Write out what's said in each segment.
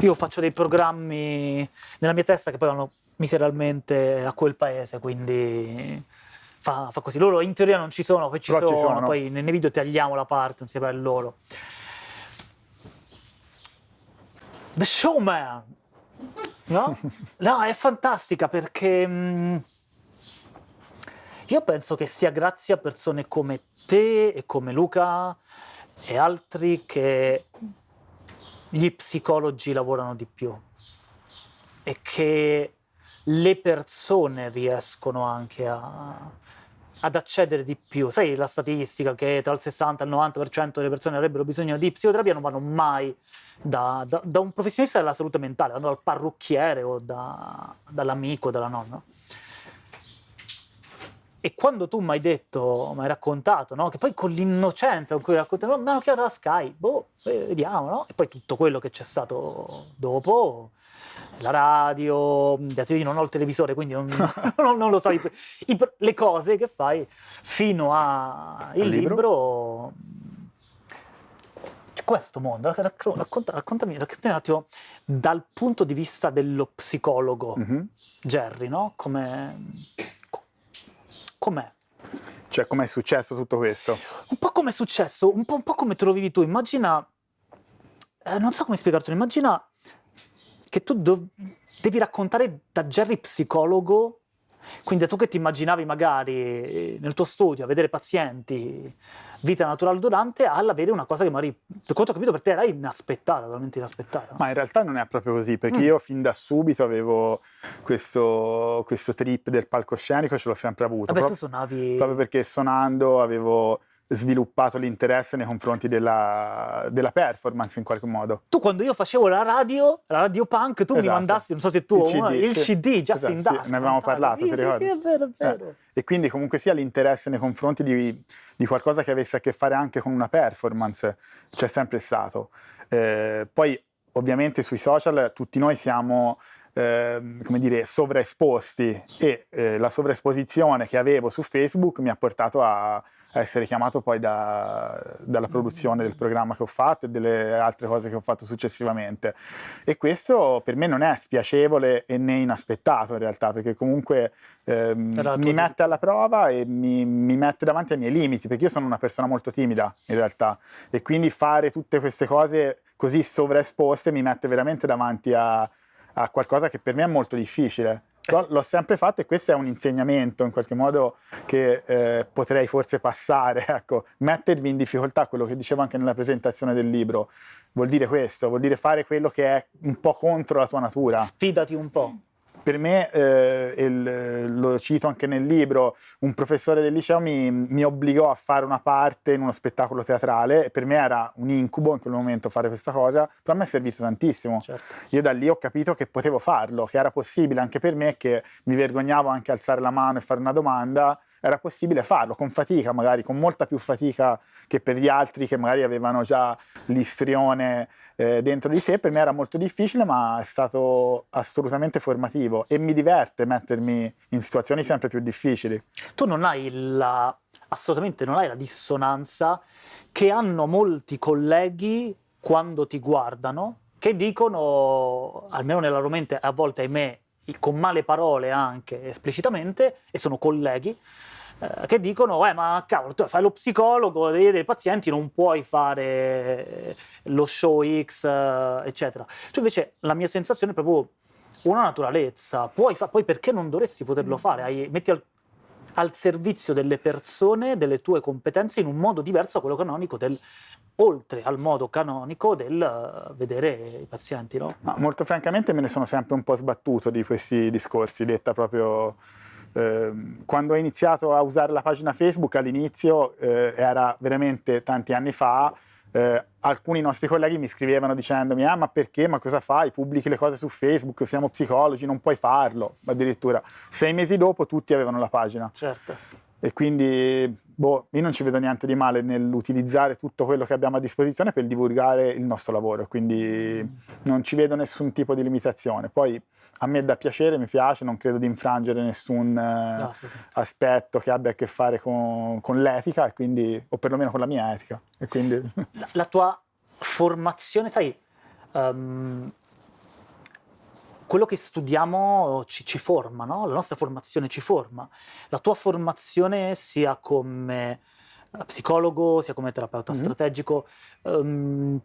io faccio dei programmi nella mia testa che poi vanno miseramente a quel paese, quindi fa, fa così. Loro in teoria non ci sono, poi ci, sono, ci sono. poi nei video tagliamo la parte insieme a loro. The Showman! No? No, è fantastica perché mh, io penso che sia grazie a persone come te e come Luca e altri che gli psicologi lavorano di più e che le persone riescono anche a, ad accedere di più. Sai la statistica che tra il 60 e il 90% delle persone avrebbero bisogno di psicoterapia non vanno mai da, da- da un professionista della salute mentale, vanno dal parrucchiere o da- dall'amico, dalla nonna. E quando tu mi hai detto, mi hai raccontato, no? che poi con l'innocenza con cui racconti, no, mi hanno chiamato da Sky, boh, eh, vediamo, no? E poi tutto quello che c'è stato dopo, la radio, io non ho il televisore, quindi non, non- non lo so, i- i- le cose che fai fino al libro? libro. Questo mondo, racco- racconta- raccontami, raccontami un attimo dal punto di vista dello psicologo. Mhm. Jerry, no? Come... co- Com'è? Cioè, com'è successo tutto questo? Un po' come è successo, un po', un po' come te lo vivi tu. Immagina, eh, non so come spiegartelo, immagina che tu devi raccontare da Jerry psicologo, quindi tu che ti immaginavi magari eh, nel tuo studio a vedere pazienti, vita naturale durante, all'avere una cosa che magari, da quanto ho capito, per te era inaspettata, totalmente inaspettata. Ma in realtà non è proprio così, perché Mm. io fin da subito avevo questo, questo trip del palcoscenico, ce l'ho sempre avuto. Vabbè, tu proprio- suonavi... proprio perché suonando avevo sviluppato l'interesse nei confronti della, della performance in qualche modo. Tu quando io facevo la radio, la radio punk, tu mi Esatto. mandassi, non so se tu, Il CD, il sì. CD, Just Esatto, in sì, Dusk. ne avevamo parlato, sì, ti sì, ricordi? sì, è vero, è Eh, vero. E quindi comunque sia l'interesse nei confronti di, di qualcosa che avesse a che fare anche con una performance c'è sempre stato. Eh, poi ovviamente sui social tutti noi siamo ehm, come dire, sovraesposti e eh, la sovraesposizione che avevo su Facebook mi ha portato a, a essere chiamato poi da- dalla produzione del programma che ho fatto e delle altre cose che ho fatto successivamente. E questo per me non è spiacevole e né inaspettato in realtà, perché comunque tua mi mette alla prova e mi, mi mette davanti ai miei limiti, perché io sono una persona molto timida in realtà e quindi fare tutte queste cose così sovraesposte mi mette veramente davanti a, a qualcosa che per me è molto difficile. Però l'ho sempre fatto e questo è un insegnamento in qualche modo che eh, potrei forse passare, ecco, mettervi in difficoltà, quello che dicevo anche nella presentazione del libro, vuol dire questo, vuol dire fare quello che è un po' contro la tua natura Sfidati un po'. Per me, eh, il- lo cito anche nel libro, un professore del liceo mi, mi obbligò a fare una parte in uno spettacolo teatrale e per me era un incubo in quel momento fare questa cosa, però a me è servito tantissimo. Certo. Io da lì ho capito che potevo farlo, che era possibile anche per me, che mi vergognavo anche alzare la mano e fare una domanda, era possibile farlo con fatica, magari con molta più fatica che per gli altri che magari avevano già l'istrione eh, dentro di sé. Per me era molto difficile, ma è stato assolutamente formativo e mi diverte mettermi in situazioni sempre più difficili. Tu non hai la, assolutamente non hai la dissonanza che hanno molti colleghi quando ti guardano, che dicono, almeno nella loro mente, a volte ahimè, con male parole anche esplicitamente, e sono colleghi, eh, che dicono, eh ma cavolo, tu fai lo psicologo, devi vedere i pazienti, non puoi fare lo show X, eh, eccetera. Tu invece, la mia sensazione è proprio una naturalezza, puoi fa- poi perché non dovresti poterlo fare? Hai- metti al, al servizio delle persone, delle tue competenze in un modo diverso da quello canonico del oltre al modo canonico del eh, vedere i pazienti, no? Ma molto francamente me ne sono sempre un po' sbattuto di questi discorsi, detta proprio ehm, quando ho iniziato a usare la pagina Facebook all'inizio eh, era veramente tanti anni fa. Eh, alcuni nostri colleghi mi scrivevano dicendomi: Ah, ma perché? Ma cosa fai? Pubblichi le cose su Facebook, siamo psicologi, non puoi farlo. Addirittura sei mesi dopo tutti avevano la pagina. Certo. E quindi, boh, io non ci vedo niente di male nell'utilizzare tutto quello che abbiamo a disposizione per divulgare il nostro lavoro, quindi non ci vedo nessun tipo di limitazione. Poi a me dà piacere, mi piace, non credo di infrangere nessun eh, sì. aspetto che abbia a che fare con, con l'etica, e quindi, o perlomeno con la mia etica. E quindi, La, la tua formazione, sai, ehm, quello che studiamo ci, ci forma, no? la nostra formazione ci forma. La tua formazione sia come eh, psicologo, sia come terapeuta mm-hmm. strategico, um,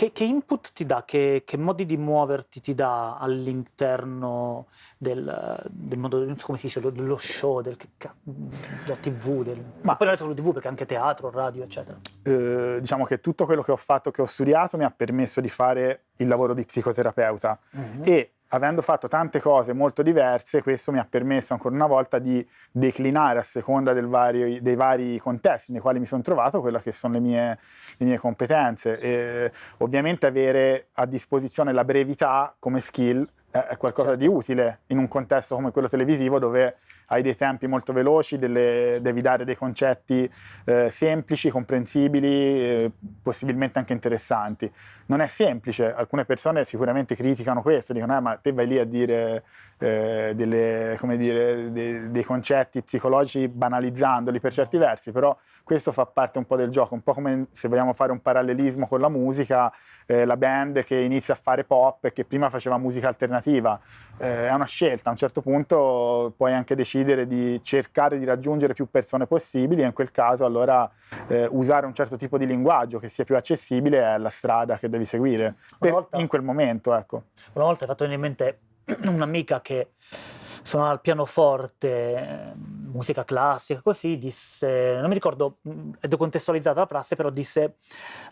che, che, input ti dà, che, che, modi di muoverti ti dà all'interno del, del mondo, come si dice, dello show, del, della tv, del, ma poi non è solo tv perché anche teatro, radio, eccetera. Eh, diciamo che tutto quello che ho fatto, che ho studiato, mi ha permesso di fare il lavoro di psicoterapeuta mm-hmm. e avendo fatto tante cose molto diverse, questo mi ha permesso ancora una volta di declinare a seconda vario, dei vari contesti nei quali mi sono trovato quelle che sono le mie, le mie competenze. E, ovviamente avere a disposizione la brevità come skill è qualcosa di utile in un contesto come quello televisivo dove hai dei tempi molto veloci, delle, devi dare dei concetti eh, semplici, comprensibili, eh, possibilmente anche interessanti. Non è semplice, alcune persone sicuramente criticano questo, dicono eh, ma te vai lì a dire, eh, delle, dire dei, dei concetti psicologici banalizzandoli per certi versi, però questo fa parte un po' del gioco, un po' come se vogliamo fare un parallelismo con la musica, eh, la band che inizia a fare pop e che prima faceva musica alternativa, eh, è una scelta, a un certo punto puoi anche decidere di cercare di raggiungere più persone possibili e in quel caso allora eh, usare un certo tipo di linguaggio che sia più accessibile è la strada che devi seguire per, volta, in quel momento. Ecco. Una volta hai fatto venire in mente un'amica che suonava il pianoforte, musica classica, così disse, non mi ricordo, mm, è decontestualizzata la frase, però disse,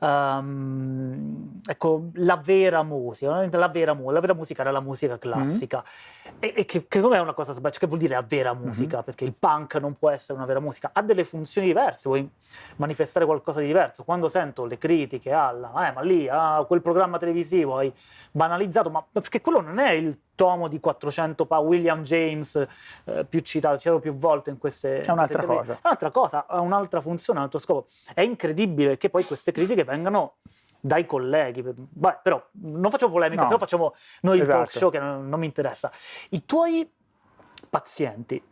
um, ecco, la vera musica, la vera, la vera, musica era la musica mm-hmm. classica. Mm-hmm. E, e, che, che non è una cosa sbagliata, che vuol dire la vera mm-hmm. musica? Mm-hmm. Perché il punk non può essere una vera musica, ha delle funzioni diverse, vuoi manifestare qualcosa di diverso. Quando sento le critiche alla, eh, ma lì, ah, quel programma televisivo hai banalizzato, ma perché quello non è il tomo di 400 pa William James, eh, più citato, citato più volte in queste... È un'altra cosa. È un'altra cosa, ha un'altra funzione, un altro scopo. È incredibile che poi queste critiche vengano dai colleghi. Beh, però non facciamo polemica, no. se no facciamo noi esatto. il talk esatto. show che non, non mi interessa. I tuoi pazienti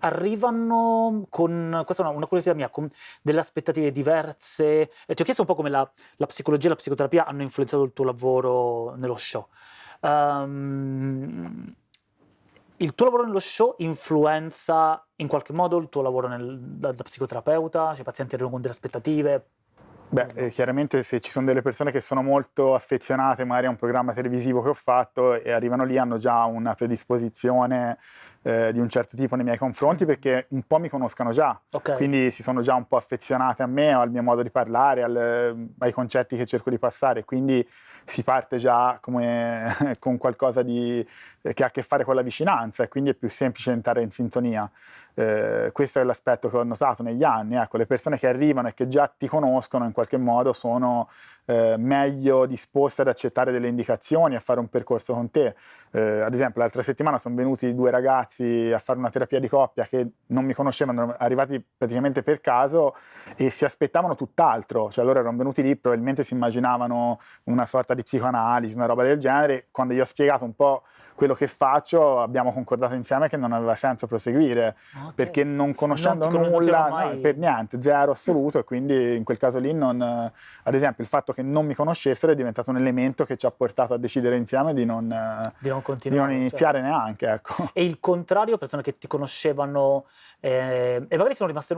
arrivano con, questa è una, una, curiosità mia, con delle aspettative diverse. E ti ho chiesto un po' come la, la psicologia e la psicoterapia hanno influenzato il tuo lavoro nello show. Um, il tuo lavoro nello show influenza in qualche modo il tuo lavoro nel, da, da, psicoterapeuta? Cioè, i pazienti arrivano con delle aspettative? Beh, eh, chiaramente se ci sono delle persone che sono molto affezionate magari a un programma televisivo che ho fatto e arrivano lì hanno già una predisposizione eh, di un certo tipo nei miei confronti perché un po' mi conoscono già, okay. quindi si sono già un po' affezionate a me, al mio modo di parlare, al, ai concetti che cerco di passare, quindi si parte già come, con qualcosa di, che ha a che fare con la vicinanza e quindi è più semplice entrare in sintonia. Eh, questo è l'aspetto che ho notato negli anni, ecco, le persone che arrivano e che già ti conoscono in qualche modo sono eh, meglio disposte ad accettare delle indicazioni, a fare un percorso con te. Eh, ad esempio, l'altra settimana sono venuti due ragazzi a fare una terapia di coppia che non mi conoscevano, arrivati praticamente per caso e si aspettavano tutt'altro, cioè loro erano venuti lì, probabilmente si immaginavano una sorta di psicoanalisi, una roba del genere, quando gli ho spiegato un po' quello che faccio abbiamo concordato insieme che non aveva senso proseguire okay. perché non conoscendo non nulla no, per niente, zero assoluto e quindi in quel caso lì non, ad esempio il fatto che non mi conoscessero è diventato un elemento che ci ha portato a decidere insieme di non, di non, di non iniziare cioè. neanche. Ecco. E il contrario, persone che ti conoscevano eh, e magari sono rimaste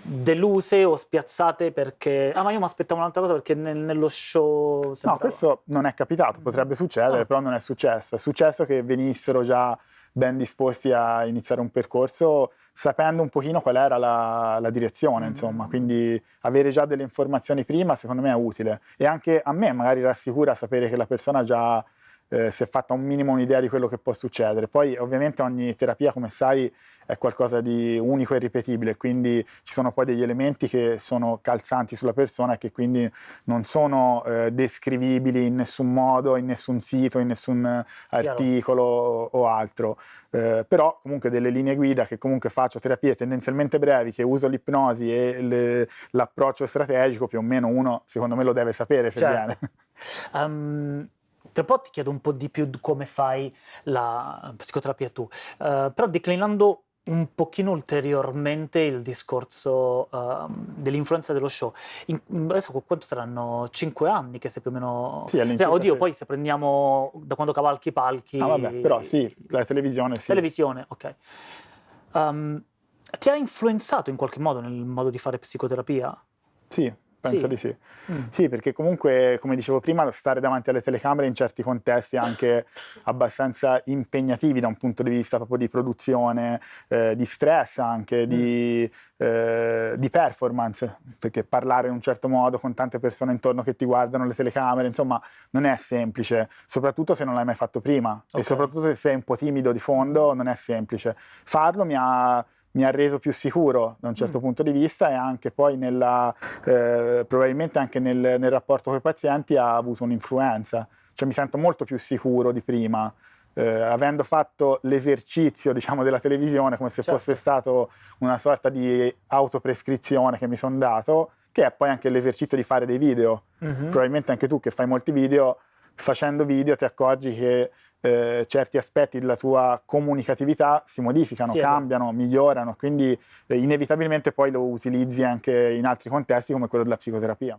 deluse o spiazzate perché ah ma io mi aspettavo un'altra cosa perché nel, nello show sembrava... no questo non è capitato potrebbe succedere ah. però non è successo è successo che venissero già ben disposti a iniziare un percorso sapendo un pochino qual era la, la direzione, mm. insomma, quindi avere già delle informazioni prima secondo me è utile e anche a me magari rassicura sapere che la persona già eh, si è fatta un minimo un'idea di quello che può succedere. Poi ovviamente ogni terapia, come sai, è qualcosa di unico e ripetibile, quindi ci sono poi degli elementi che sono calzanti sulla persona e che quindi non sono eh, descrivibili in nessun modo, in nessun sito, in nessun articolo o, o altro. Eh, però comunque delle linee guida che comunque faccio terapie tendenzialmente brevi, che uso l'ipnosi e le, l'approccio strategico, più o meno uno secondo me lo deve sapere se certo. viene. Um, tra un po' ti chiedo un po' di più come fai la psicoterapia tu, uh, però declinando un pochino ulteriormente il discorso uh, dell'influenza dello show. In, adesso quanto saranno? Cinque anni che sei più o meno... Sì, cioè, oddio, sì. poi se prendiamo da quando cavalchi i palchi... Ah vabbè, però sì, la televisione sì. Televisione, ok. Um, ti ha influenzato in qualche modo nel modo di fare psicoterapia? Sì, Penso sì. di sì. Mm. Sì, perché comunque, come dicevo prima, stare davanti alle telecamere in certi contesti è anche abbastanza impegnativi da un punto di vista proprio di produzione, eh, di stress anche, mm. di, eh, di, performance, perché parlare in un certo modo con tante persone intorno che ti guardano le telecamere, insomma, non è semplice, soprattutto se non l'hai mai fatto prima okay. e soprattutto se sei un po' timido di fondo, non è semplice. Farlo mi ha mi ha reso più sicuro da un certo mm. punto di vista e anche poi nella, eh, probabilmente anche nel, nel rapporto con i pazienti ha avuto un'influenza, cioè mi sento molto più sicuro di prima. Eh, avendo fatto l'esercizio diciamo, della televisione come se certo. fosse stato una sorta di autoprescrizione che mi sono dato, che è poi anche l'esercizio di fare dei video. Mm-hmm. Probabilmente anche tu che fai molti video, facendo video ti accorgi che eh, certi aspetti della tua comunicatività si modificano, sì, cambiano, migliorano, quindi eh, inevitabilmente poi lo utilizzi anche in altri contesti come quello della psicoterapia.